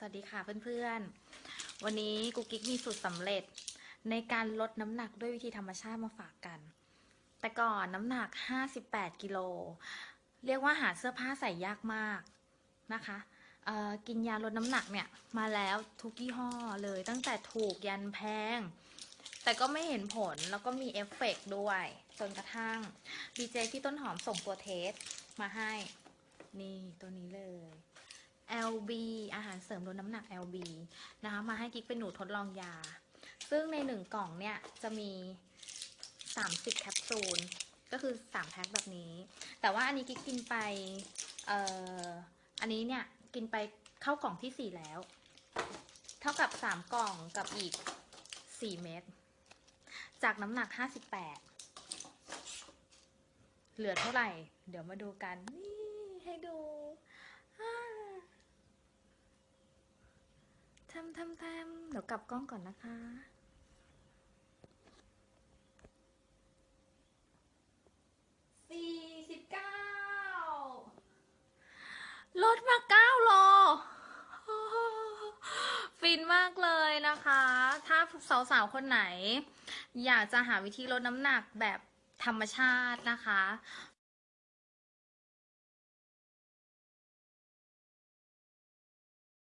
สวัสดีค่ะเพื่อนๆ วันนี้กุ๊กกิ๊กมีสูตรสำเร็จ ในการลดน้ำหนักด้วยวิธีธรรมชาติมาฝากกัน แต่ก่อนน้ำหนัก 58 กิโล เรียกว่าหาเสื้อผ้าใส่ยากมากนะคะกินยาลดน้ำหนักเนี่ยมาแล้วทุกยี่ห้อเลยตั้งแต่ถูกยันแพง แต่ก็ไม่เห็นผลแล้วก็มีเอฟเฟกต์ด้วย จนกระทั่งดีเจพี่ต้นหอมส่งตัว testมาให้ นี่ตัวนี้เลย LB อาหารเสริมลดน้ำหนัก LB นะคะมาให้กิ๊กเป็นหนูทดลองยา ซึ่งในหนึ่งกล่องเนี่ยจะมี 30 แคปซูล ก็คือ 3 แพ็คแบบนี้ แต่ว่าอันนี้กิ๊กกินไปเอ่ออันนี้เนี่ยกินไปเข้ากล่องที่ 4 แล้ว เท่ากับ 3 กล่องกับอีก 4 เม็ดจากน้ำหนัก 58 เหลือเท่าไหร่ เดี๋ยวมาดูกัน นี่ให้ดูอ่าทำทำทำเดี๋ยวกลับกล้องก่อนนะคะ สี่สิบเก้าลดมาเก้าโล ฟินมากเลยนะคะ ถ้าสาวๆ คนไหน อยากจะหาวิธีลดน้ำหนักแบบธรรมชาตินะคะ